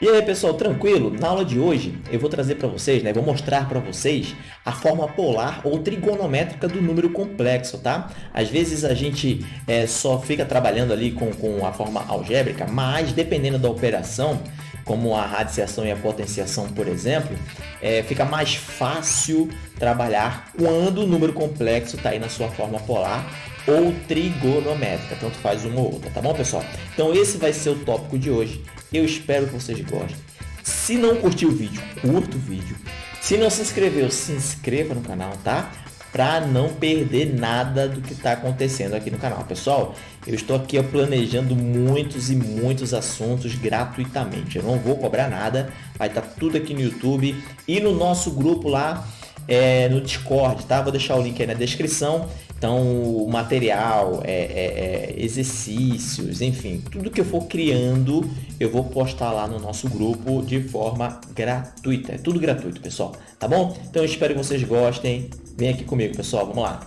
E aí pessoal, tranquilo? Na aula de hoje eu vou trazer para vocês, né, vou mostrar para vocês a forma polar ou trigonométrica do número complexo, tá? Às vezes a gente é, só fica trabalhando ali com, com a forma algébrica, mas dependendo da operação, como a radiciação e a potenciação, por exemplo, é, fica mais fácil trabalhar quando o número complexo está aí na sua forma polar ou trigonométrica, tanto faz uma ou outra, tá bom, pessoal? Então esse vai ser o tópico de hoje eu espero que vocês gostem. Se não curtiu o vídeo, curta o vídeo. Se não se inscreveu, se inscreva no canal, tá? Para não perder nada do que está acontecendo aqui no canal. Pessoal, eu estou aqui planejando muitos e muitos assuntos gratuitamente. Eu não vou cobrar nada, vai estar tá tudo aqui no YouTube e no nosso grupo lá é, no Discord, tá? Vou deixar o link aí na descrição. Então, material, é, é, é, exercícios, enfim, tudo que eu for criando, eu vou postar lá no nosso grupo de forma gratuita. É tudo gratuito, pessoal, tá bom? Então, eu espero que vocês gostem. Vem aqui comigo, pessoal, vamos lá.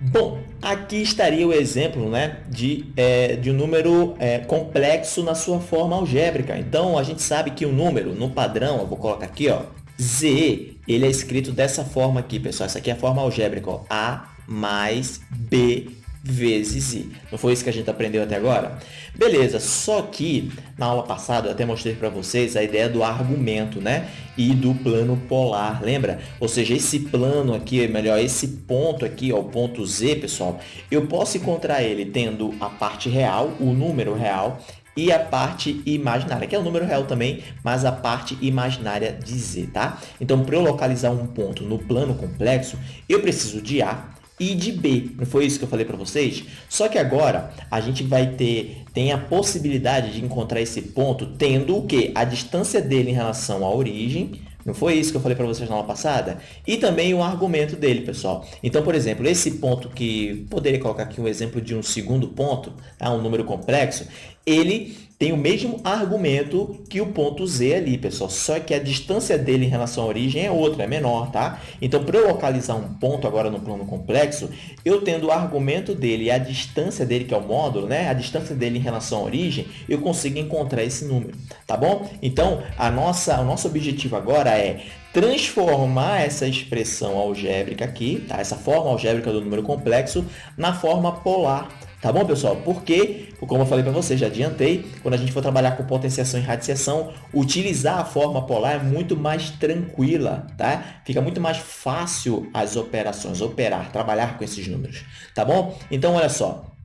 Bom, aqui estaria o exemplo né, de, é, de um número é, complexo na sua forma algébrica. Então, a gente sabe que o número, no padrão, eu vou colocar aqui, ó, Z, ele é escrito dessa forma aqui, pessoal. Essa aqui é a forma algébrica, ó, A mais B vezes I. Não foi isso que a gente aprendeu até agora? Beleza, só que na aula passada eu até mostrei para vocês a ideia do argumento, né? E do plano polar, lembra? Ou seja, esse plano aqui, melhor, esse ponto aqui, ó, o ponto Z, pessoal, eu posso encontrar ele tendo a parte real, o número real, e a parte imaginária, que é o número real também, mas a parte imaginária de Z, tá? Então, para eu localizar um ponto no plano complexo, eu preciso de A, e de B. Não foi isso que eu falei para vocês? Só que agora a gente vai ter tem a possibilidade de encontrar esse ponto tendo o que? A distância dele em relação à origem. Não foi isso que eu falei para vocês na aula passada? E também o argumento dele, pessoal. Então, por exemplo, esse ponto que poderia colocar aqui um exemplo de um segundo ponto, tá? um número complexo, ele tem o mesmo argumento que o ponto Z ali, pessoal, só que a distância dele em relação à origem é outra, é menor, tá? Então, para eu localizar um ponto agora no plano complexo, eu tendo o argumento dele e a distância dele, que é o módulo, né? A distância dele em relação à origem, eu consigo encontrar esse número, tá bom? Então, a nossa, o nosso objetivo agora é transformar essa expressão algébrica aqui, tá? essa forma algébrica do número complexo, na forma polar. Tá bom, pessoal? Porque, como eu falei para vocês, já adiantei, quando a gente for trabalhar com potenciação e radiciação, utilizar a forma polar é muito mais tranquila, tá? Fica muito mais fácil as operações, operar, trabalhar com esses números, tá bom? Então, olha só,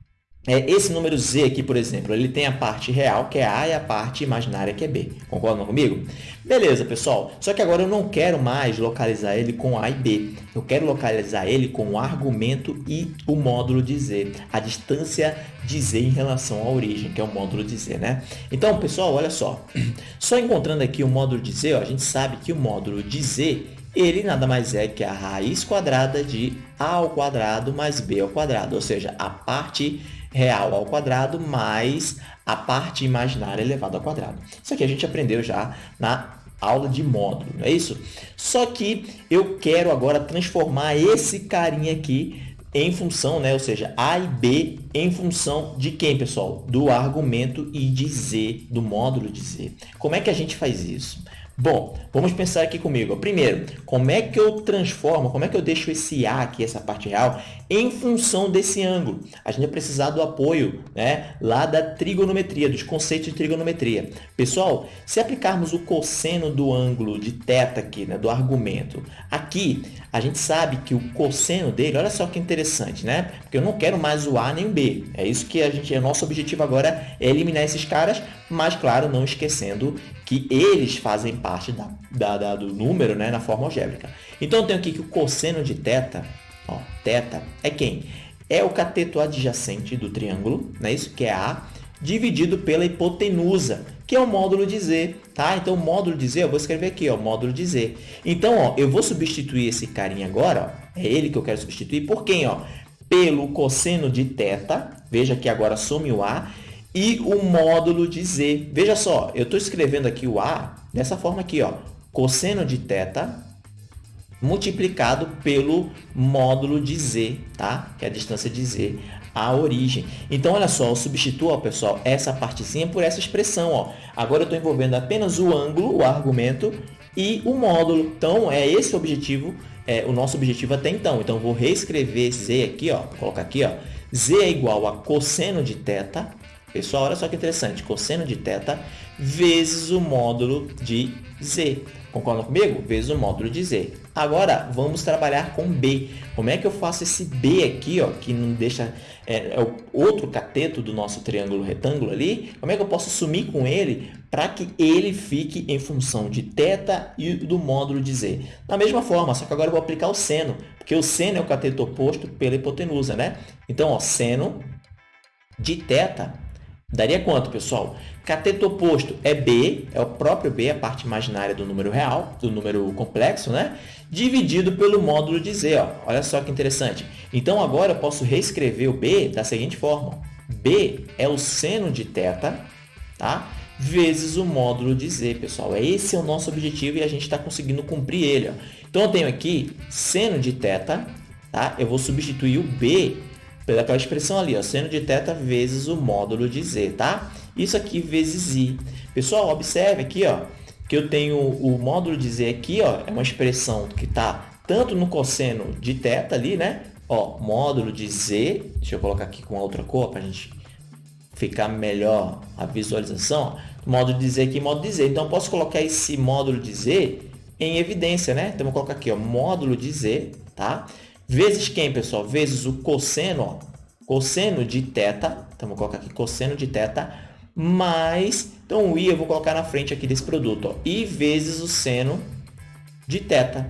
é, esse número Z aqui, por exemplo, ele tem a parte real, que é A, e a parte imaginária, que é B. Concordam comigo? Beleza, pessoal. Só que agora eu não quero mais localizar ele com A e B. Eu quero localizar ele com o argumento e o módulo de Z. A distância de Z em relação à origem, que é o módulo de Z, né? Então, pessoal, olha só. Só encontrando aqui o módulo de Z, ó, a gente sabe que o módulo de Z ele nada mais é que a raiz quadrada de a ao quadrado mais b ao quadrado, ou seja, a parte real ao quadrado mais a parte imaginária elevada ao quadrado. Isso aqui a gente aprendeu já na aula de módulo, não é isso? Só que eu quero agora transformar esse carinha aqui em função, né? ou seja, A e B em função de quem, pessoal? Do argumento I de Z, do módulo de Z. Como é que a gente faz isso? Bom, vamos pensar aqui comigo. Primeiro, como é que eu transformo, como é que eu deixo esse A aqui, essa parte real, em função desse ângulo? A gente vai precisar do apoio né, lá da trigonometria, dos conceitos de trigonometria. Pessoal, se aplicarmos o cosseno do ângulo de θ aqui, né, do argumento, aqui a gente sabe que o cosseno dele, olha só que interessante, né? Porque eu não quero mais o A nem o B. É isso que a gente, é nosso objetivo agora é eliminar esses caras, mas, claro, não esquecendo que eles fazem parte da, da, da, do número né, na forma algébrica. Então, eu tenho aqui que o cosseno de θ, ó, θ é quem? É o cateto adjacente do triângulo, não é isso? Que é A, dividido pela hipotenusa, que é o módulo de Z, tá? Então, o módulo de Z, eu vou escrever aqui, ó, módulo de Z. Então, ó, eu vou substituir esse carinha agora, ó, é ele que eu quero substituir, por quem? Ó? Pelo cosseno de θ, veja que agora some o A, e o módulo de z. Veja só, eu estou escrevendo aqui o a dessa forma aqui, ó, cosseno de θ multiplicado pelo módulo de z, tá? que é a distância de z. a origem. Então, olha só, eu substituo, ó, pessoal, essa partezinha por essa expressão. Ó. Agora eu estou envolvendo apenas o ângulo, o argumento, e o módulo. Então, é esse o objetivo, é o nosso objetivo até então. Então, vou reescrever z aqui, ó, colocar aqui, ó, z é igual a cosseno de θ. Pessoal, olha só que interessante, cosseno de θ vezes o módulo de z. Concordam comigo? Vezes o módulo de z. Agora, vamos trabalhar com b. Como é que eu faço esse b aqui, ó, que não deixa é, é o outro cateto do nosso triângulo retângulo ali? Como é que eu posso sumir com ele para que ele fique em função de θ e do módulo de z? Da mesma forma, só que agora eu vou aplicar o seno, porque o seno é o cateto oposto pela hipotenusa, né? Então, ó, seno de θ Daria quanto, pessoal? Cateto oposto é B, é o próprio B, a parte imaginária do número real, do número complexo, né? Dividido pelo módulo de Z, ó. Olha só que interessante. Então, agora eu posso reescrever o B da seguinte forma. B é o seno de θ, tá? Vezes o módulo de Z, pessoal. Esse é o nosso objetivo e a gente está conseguindo cumprir ele, ó. Então, eu tenho aqui seno de θ, tá? Eu vou substituir o B pelaquela expressão ali, ó, seno de θ vezes o módulo de z, tá? Isso aqui vezes i. Pessoal, observe aqui, ó, que eu tenho o módulo de z aqui, ó, é uma expressão que está tanto no cosseno de θ ali, né? Ó, módulo de z, deixa eu colocar aqui com outra cor para a gente ficar melhor a visualização. Ó. Módulo de z aqui, módulo de z. Então, eu posso colocar esse módulo de z em evidência, né? Então, vou colocar aqui, ó, módulo de z, tá? Vezes quem, pessoal? Vezes o cosseno, ó, cosseno de θ, então vou colocar aqui cosseno de θ, mais, então o i eu vou colocar na frente aqui desse produto, ó, i vezes o seno de θ,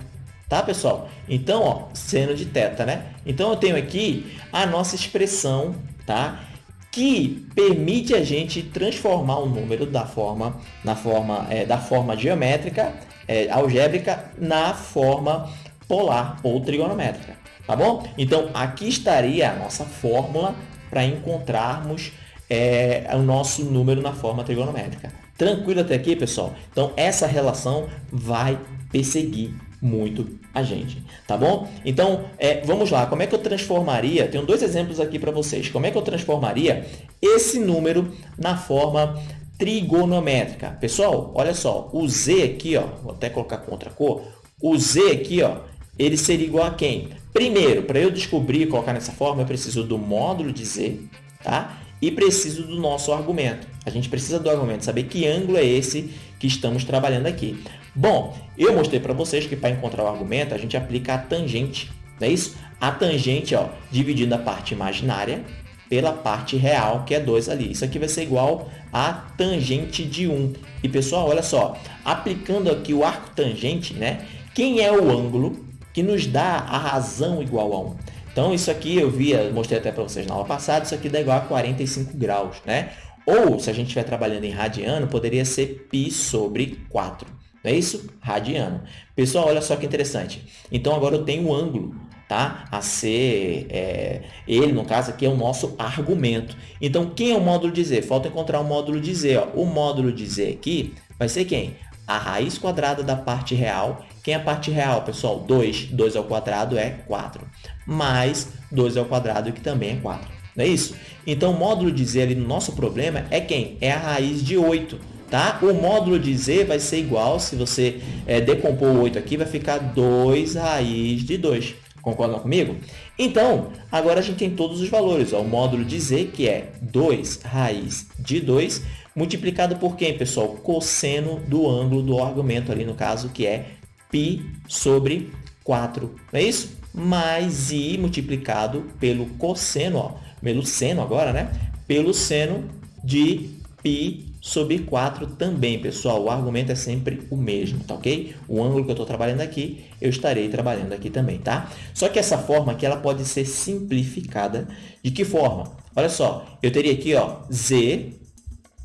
tá, pessoal? Então, ó, seno de θ, né? Então, eu tenho aqui a nossa expressão, tá? que permite a gente transformar o número da forma, na forma, é, da forma geométrica, é, algébrica, na forma polar ou trigonométrica tá bom? Então, aqui estaria a nossa fórmula para encontrarmos é, o nosso número na forma trigonométrica. Tranquilo até aqui, pessoal? Então, essa relação vai perseguir muito a gente, tá bom? Então, é, vamos lá, como é que eu transformaria, tenho dois exemplos aqui para vocês, como é que eu transformaria esse número na forma trigonométrica? Pessoal, olha só, o z aqui, ó, vou até colocar com outra cor, o z aqui, ó, ele seria igual a quem? Primeiro, para eu descobrir e colocar nessa forma, eu preciso do módulo de z, tá? E preciso do nosso argumento. A gente precisa do argumento, saber que ângulo é esse que estamos trabalhando aqui. Bom, eu mostrei para vocês que para encontrar o argumento, a gente aplica a tangente, não é isso? A tangente, ó, dividindo a parte imaginária pela parte real, que é 2 ali. Isso aqui vai ser igual a tangente de 1. Um. E, pessoal, olha só, aplicando aqui o arco tangente, né? Quem é o ângulo que nos dá a razão igual a 1. Então, isso aqui eu via, mostrei até para vocês na aula passada, isso aqui dá igual a 45 graus, né? Ou, se a gente estiver trabalhando em radiano, poderia ser π sobre 4. Não é isso? Radiano. Pessoal, olha só que interessante. Então, agora eu tenho um ângulo, tá? A ser, é, ele, no caso aqui, é o nosso argumento. Então, quem é o módulo de Z? Falta encontrar o módulo de Z. Ó. O módulo de Z aqui vai ser quem? A raiz quadrada da parte real quem é a parte real, pessoal? 2. 2 ao quadrado é 4. Mais 2 ao quadrado, que também é 4. Não é isso? Então, o módulo de z ali no nosso problema é quem? É a raiz de 8. Tá? O módulo de z vai ser igual, se você é, decompor o 8 aqui, vai ficar 2 raiz de 2. Concordam comigo? Então, agora a gente tem todos os valores. Ó. O módulo de z, que é 2 raiz de 2, multiplicado por quem, pessoal? Cosseno do ângulo do argumento ali, no caso, que é π sobre 4, não é isso? Mais i multiplicado pelo cosseno, ó, pelo seno agora, né? Pelo seno de π sobre 4 também, pessoal. O argumento é sempre o mesmo, tá ok? O ângulo que eu estou trabalhando aqui, eu estarei trabalhando aqui também, tá? Só que essa forma aqui, ela pode ser simplificada. De que forma? Olha só, eu teria aqui, ó, z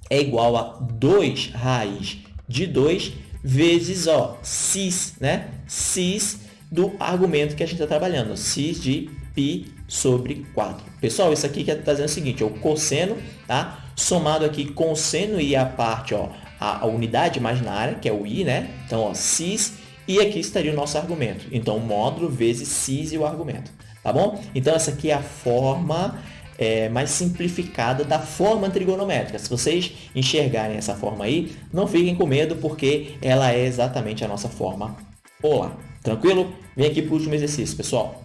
é igual a 2 raiz de 2 vezes ó, cis, né? cis do argumento que a gente está trabalhando, cis de π sobre 4. Pessoal, isso aqui está dizendo o seguinte, o cosseno, tá? somado aqui com seno e a parte, ó, a, a unidade imaginária, que é o i, né? Então, ó, cis, e aqui estaria o nosso argumento. Então, módulo vezes cis e o argumento, tá bom? Então, essa aqui é a forma é, mais simplificada da forma trigonométrica. Se vocês enxergarem essa forma aí, não fiquem com medo, porque ela é exatamente a nossa forma polar. Tranquilo? Vem aqui para o último exercício, pessoal.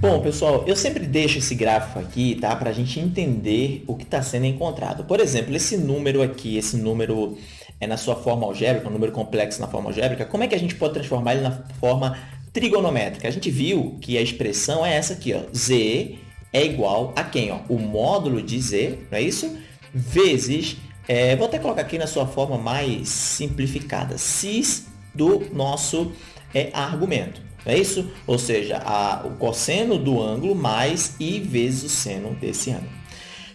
Bom, pessoal, eu sempre deixo esse gráfico aqui, tá? Para a gente entender o que está sendo encontrado. Por exemplo, esse número aqui, esse número é na sua forma algébrica, um número complexo na forma algébrica, como é que a gente pode transformar ele na forma trigonométrica? A gente viu que a expressão é essa aqui, ó. Z é igual a quem? Ó? O módulo de Z, não é isso? Vezes, é, vou até colocar aqui na sua forma mais simplificada, cis do nosso é, argumento. Não é isso? Ou seja, a, o cosseno do ângulo mais i vezes o seno desse ângulo.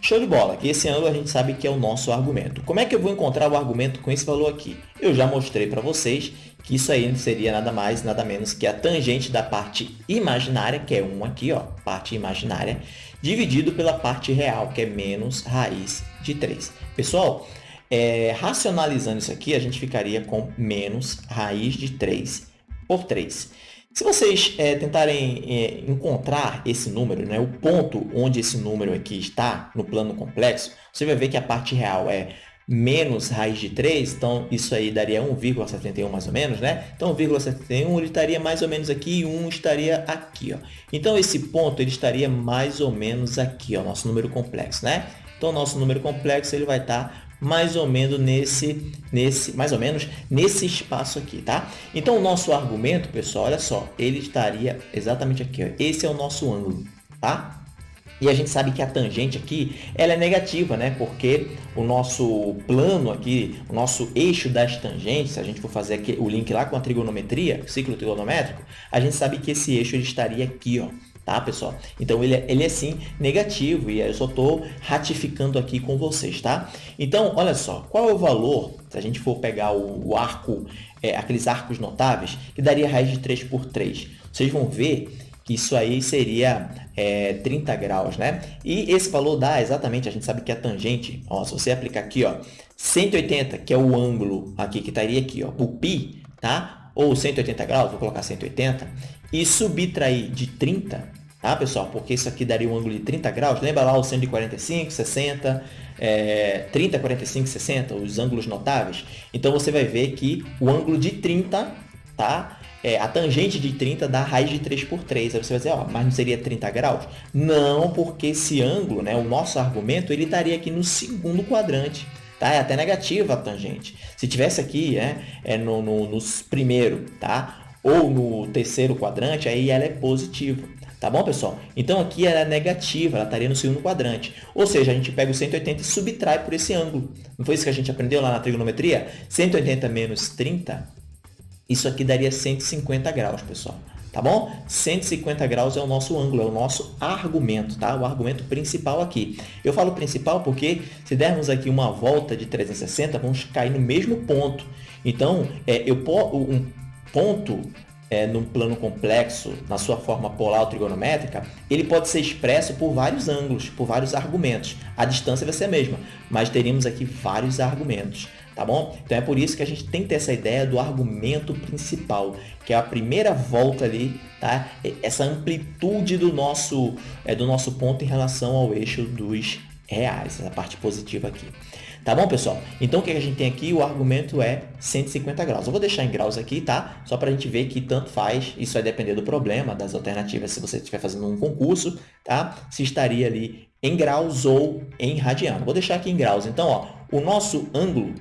Show de bola, que esse ângulo a gente sabe que é o nosso argumento. Como é que eu vou encontrar o argumento com esse valor aqui? Eu já mostrei para vocês que isso aí seria nada mais, nada menos que a tangente da parte imaginária, que é 1 aqui, ó, parte imaginária, dividido pela parte real, que é menos raiz de 3. Pessoal, é, racionalizando isso aqui, a gente ficaria com menos raiz de 3 por 3. Se vocês é, tentarem é, encontrar esse número, né, o ponto onde esse número aqui está no plano complexo, você vai ver que a parte real é menos raiz de 3, então isso aí daria 1,71 mais ou menos, né? Então 1,71 ele estaria mais ou menos aqui e 1 estaria aqui, ó. Então esse ponto ele estaria mais ou menos aqui, ó, nosso número complexo, né? Então nosso número complexo ele vai estar mais ou menos nesse, nesse, mais ou menos nesse espaço aqui, tá? Então, o nosso argumento, pessoal, olha só, ele estaria exatamente aqui, ó. Esse é o nosso ângulo, tá? E a gente sabe que a tangente aqui, ela é negativa, né? Porque o nosso plano aqui, o nosso eixo das tangentes, se a gente for fazer aqui o link lá com a trigonometria, ciclo trigonométrico, a gente sabe que esse eixo ele estaria aqui, ó tá, pessoal? Então, ele é, ele é sim negativo e eu só estou ratificando aqui com vocês, tá? Então, olha só, qual é o valor, se a gente for pegar o, o arco, é, aqueles arcos notáveis, que daria raiz de 3 por 3? Vocês vão ver isso aí seria é, 30 graus, né? E esse valor dá exatamente, a gente sabe que a tangente, ó, se você aplicar aqui, ó, 180, que é o ângulo aqui, que estaria aqui, ó, o π, tá? Ou 180 graus, vou colocar 180, e subtrair de 30, tá, pessoal? Porque isso aqui daria um ângulo de 30 graus. Lembra lá o 145, 60, é, 30, 45, 60, os ângulos notáveis? Então, você vai ver que o ângulo de 30, tá? É, a tangente de 30 dá raiz de 3 por 3. Aí você vai dizer, ó, mas não seria 30 graus? Não, porque esse ângulo, né, o nosso argumento, ele estaria aqui no segundo quadrante. Tá? É até negativa a tangente. Se tivesse aqui né, é no, no, no primeiro, tá? ou no terceiro quadrante, aí ela é positiva. Tá bom, pessoal? Então, aqui ela é negativa, ela estaria no segundo quadrante. Ou seja, a gente pega o 180 e subtrai por esse ângulo. Não foi isso que a gente aprendeu lá na trigonometria? 180 menos 30, isso aqui daria 150 graus, pessoal. Tá bom? 150 graus é o nosso ângulo, é o nosso argumento, tá? O argumento principal aqui. Eu falo principal porque se dermos aqui uma volta de 360, vamos cair no mesmo ponto. Então, é, eu, um ponto é, num plano complexo, na sua forma polar ou trigonométrica, ele pode ser expresso por vários ângulos, por vários argumentos. A distância vai ser a mesma, mas teríamos aqui vários argumentos, tá bom? Então é por isso que a gente tem que ter essa ideia do argumento principal, que é a primeira volta ali, tá? Essa amplitude do nosso, é, do nosso ponto em relação ao eixo dos reais, essa parte positiva aqui. Tá bom, pessoal? Então, o que a gente tem aqui? O argumento é 150 graus. Eu vou deixar em graus aqui, tá? Só para a gente ver que tanto faz. Isso vai depender do problema, das alternativas, se você estiver fazendo um concurso, tá? Se estaria ali em graus ou em radiano. Vou deixar aqui em graus. Então, ó, o nosso ângulo,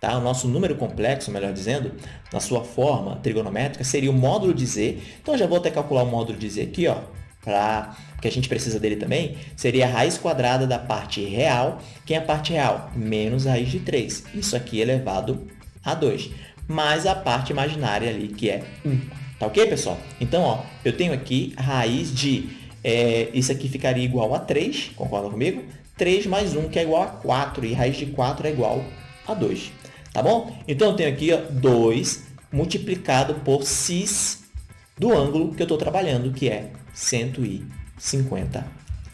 tá? o nosso número complexo, melhor dizendo, na sua forma trigonométrica, seria o módulo de z. Então, já vou até calcular o módulo de z aqui, ó, para que a gente precisa dele também, seria a raiz quadrada da parte real. Quem é a parte real? Menos a raiz de 3. Isso aqui elevado a 2. Mais a parte imaginária ali, que é 1. Tá ok, pessoal? Então, ó, eu tenho aqui raiz de... É, isso aqui ficaria igual a 3, concorda comigo? 3 mais 1, que é igual a 4, e raiz de 4 é igual a 2. Tá bom? Então, eu tenho aqui ó, 2 multiplicado por cis do ângulo que eu estou trabalhando, que é 150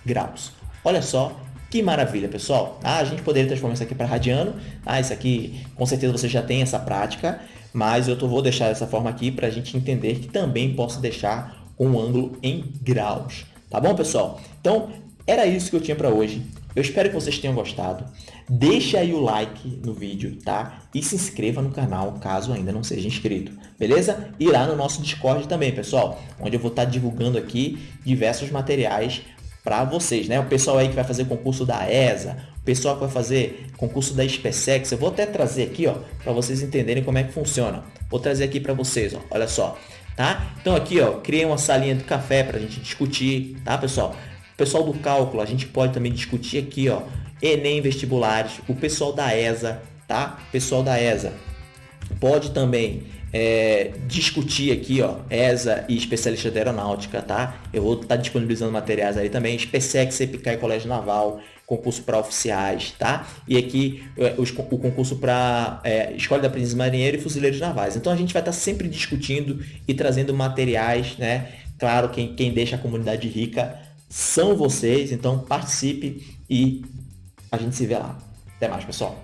graus. Olha só que maravilha, pessoal. Ah, a gente poderia transformar isso aqui para radiano. Ah, isso aqui, com certeza você já tem essa prática, mas eu tô, vou deixar dessa forma aqui para a gente entender que também posso deixar um ângulo em graus. Tá bom, pessoal? Então, era isso que eu tinha para hoje. Eu espero que vocês tenham gostado. Deixa aí o like no vídeo, tá? E se inscreva no canal, caso ainda não seja inscrito, beleza? E lá no nosso Discord também, pessoal, onde eu vou estar divulgando aqui diversos materiais para vocês, né? O pessoal aí que vai fazer concurso da ESA, o pessoal que vai fazer concurso da SpaceX, eu vou até trazer aqui, ó, para vocês entenderem como é que funciona. Vou trazer aqui para vocês, ó, olha só, tá? Então aqui, ó, criei uma salinha do café para a gente discutir, tá, pessoal? Pessoal do cálculo, a gente pode também discutir aqui, ó, Enem vestibulares, o pessoal da ESA, tá? Pessoal da ESA pode também é, discutir aqui, ó, ESA e especialista de aeronáutica, tá? Eu vou estar tá disponibilizando materiais aí também, SpaceX, CPK e Colégio Naval, concurso para oficiais, tá? E aqui é, os, o concurso para é, Escola de Aprendiz Marinheiro e Fuzileiros Navais. Então a gente vai estar tá sempre discutindo e trazendo materiais, né? Claro, quem, quem deixa a comunidade rica são vocês, então participe e a gente se vê lá. Até mais, pessoal.